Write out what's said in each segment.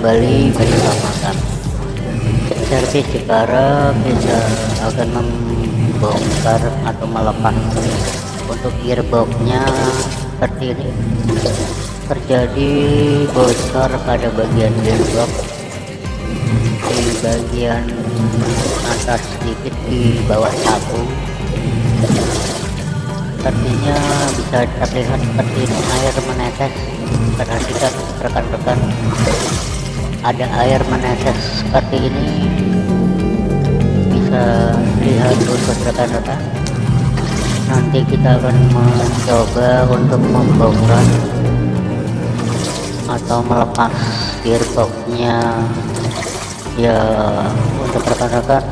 kembali bersama kami servis Jepara bisa akan membongkar atau melepas. Untuk gearboxnya seperti ini. Terjadi bocor pada bagian gearbox. Di bagian atas sedikit di bawah tabung sepertinya bisa terlihat seperti air menetes. Perhatikan rekan-rekan ada air menetes seperti ini. Bisa lihat untuk rekan-rekan nanti kita akan mencoba untuk membongkar atau melepas gearboxnya. Ya untuk rekan-rekan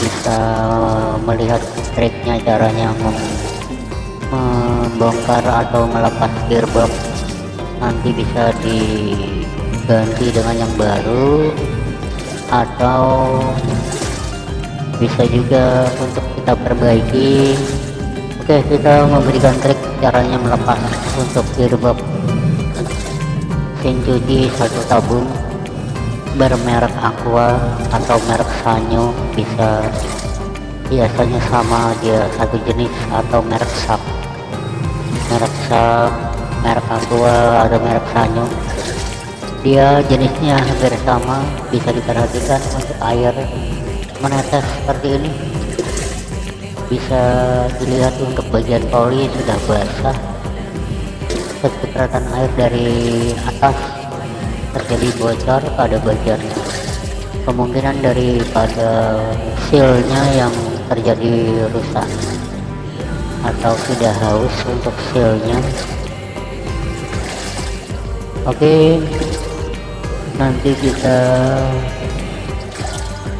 bisa melihat triknya caranya membongkar atau melepas gearbox. Nanti bisa diganti dengan yang baru atau bisa juga untuk kita perbaiki. Oke kita memberikan trik caranya melepas untuk gearbox cuci satu tabung bermerek aqua atau merek sanyo. Bisa biasanya sama dia satu jenis atau merek sap. Merek sap merek aqua atau merek sanyo dia jenisnya hampir sama bisa diperhatikan untuk air menetes seperti ini. Bisa dilihat untuk bagian poli sudah basah. Kecipratan air dari atas terjadi bocor pada bagian kemungkinan daripada sealnya yang terjadi rusak atau sudah haus untuk sealnya. Oke nanti kita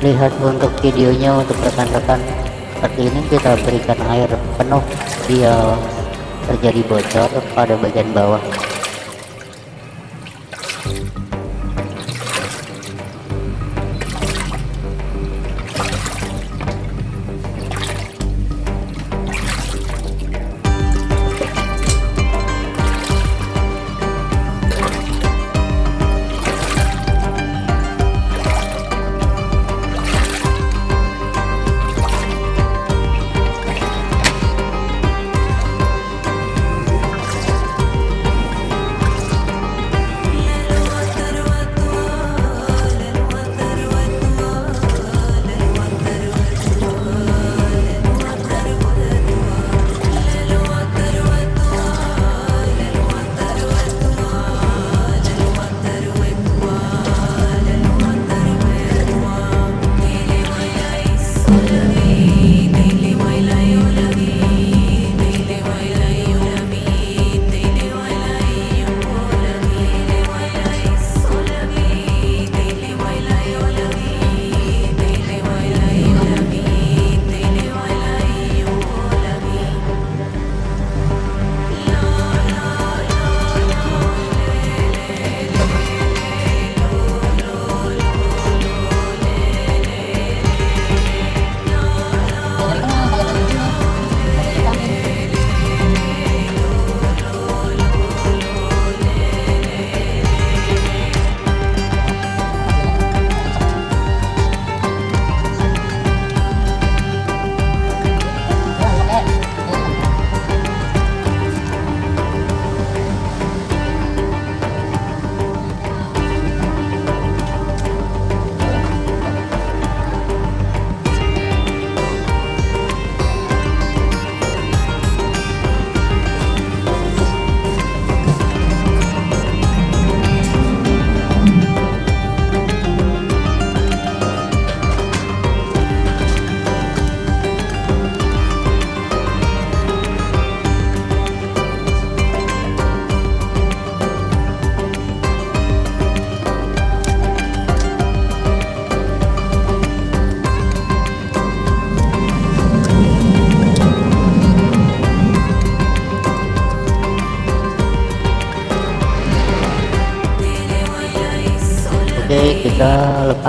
lihat untuk videonya untuk rekan-rekan. Seperti ini kita berikan air penuh dia terjadi bocor pada bagian bawah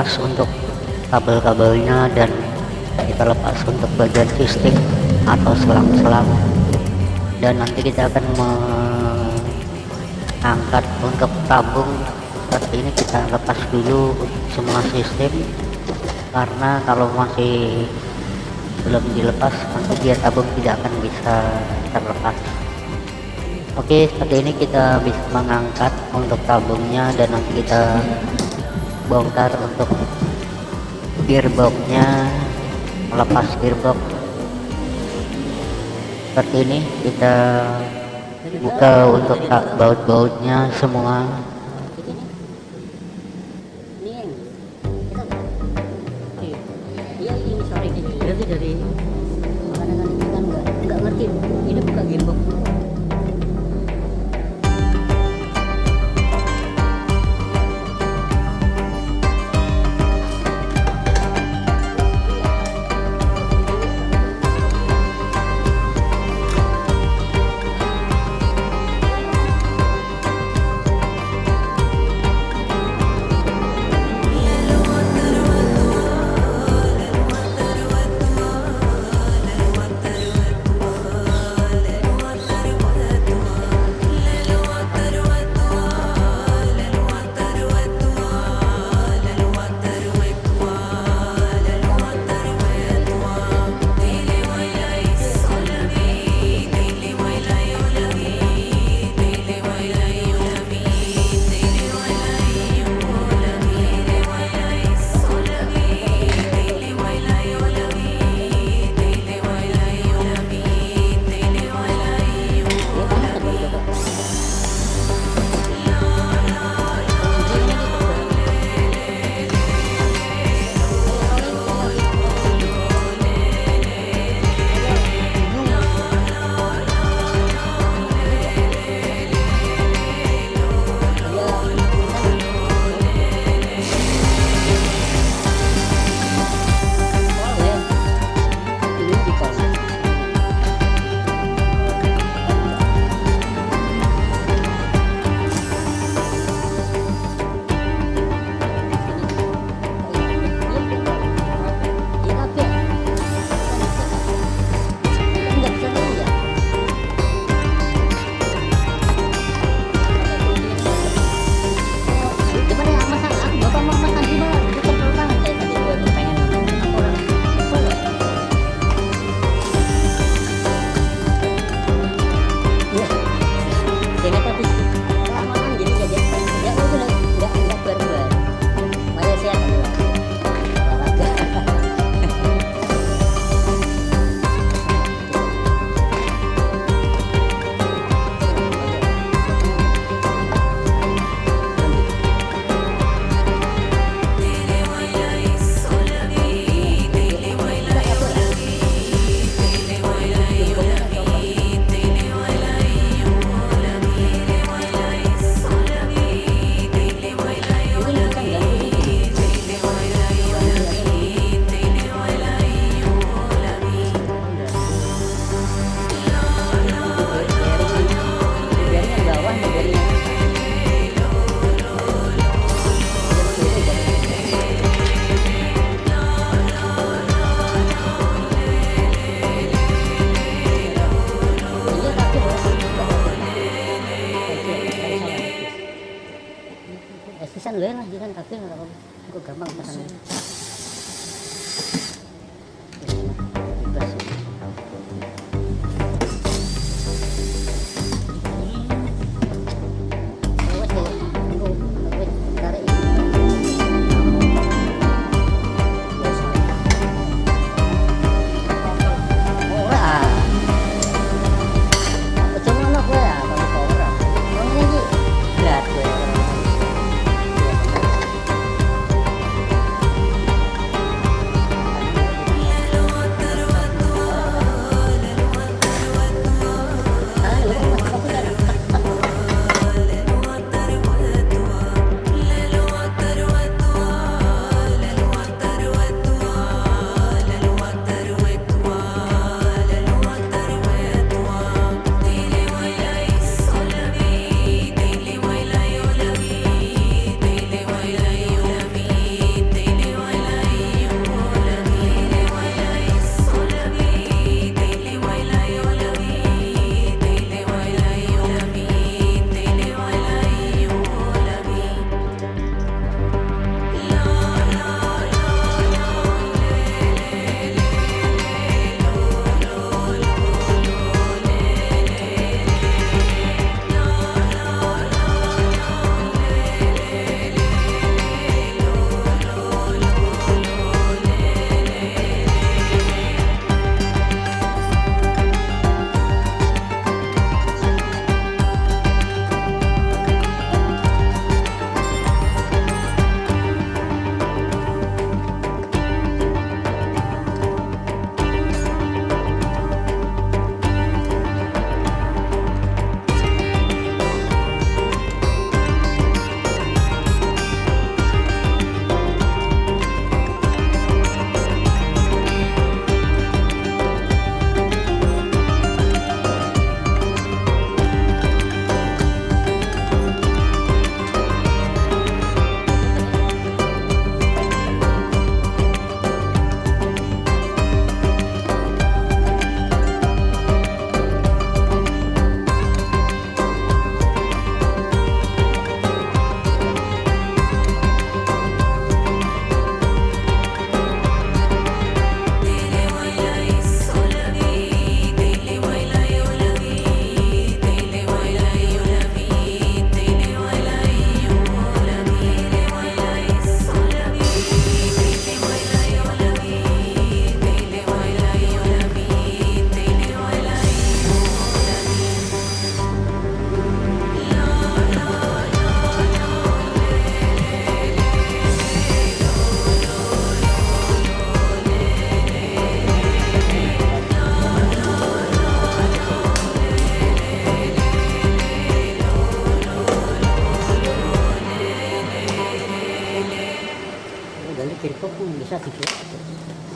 lepas untuk kabel-kabelnya dan kita lepas untuk bagian sistem atau selang-selang. Dan nanti kita akan mengangkat untuk tabung. Seperti ini kita lepas dulu semua sistem karena kalau masih belum dilepas maka dia tabung tidak akan bisa terlepas. Oke seperti ini kita bisa mengangkat untuk tabungnya dan nanti kita bongkar untuk gearboxnya melepas gearbox. Seperti ini kita buka untuk tak baut-bautnya semua. Dari gearbox pun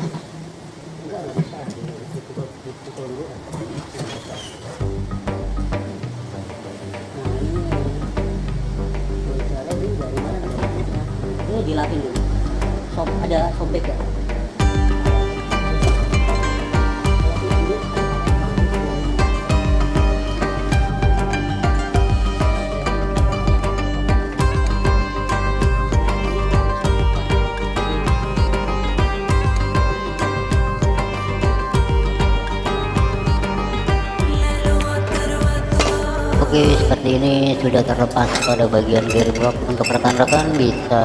sudah terlepas pada bagian gearbox. Untuk rekan-rekan bisa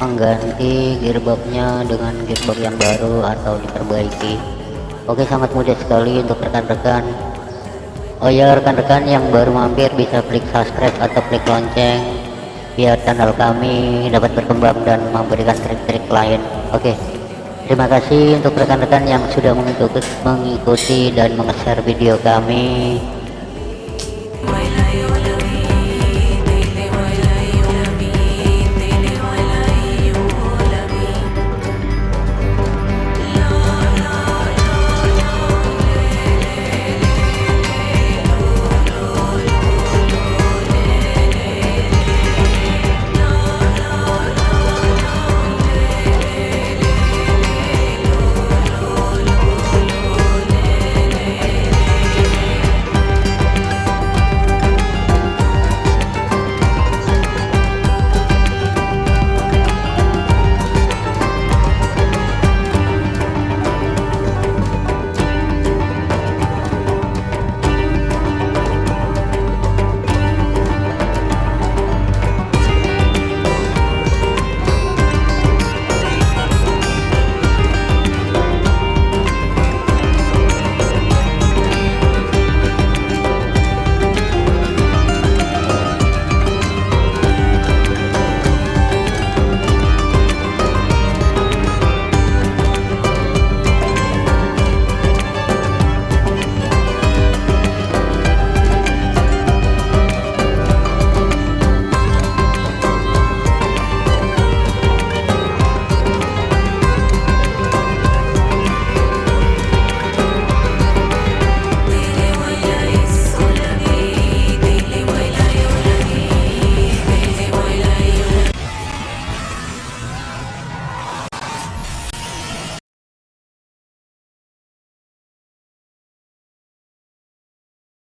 mengganti gearboxnya dengan gearbox yang baru atau diperbaiki. Oke sangat mudah sekali untuk rekan-rekan. Oh ya rekan-rekan yang baru mampir bisa klik subscribe atau klik lonceng biar channel kami dapat berkembang dan memberikan trik-trik lain. Oke terima kasih untuk rekan-rekan yang sudah mengikuti, mengikuti dan meng-share video kami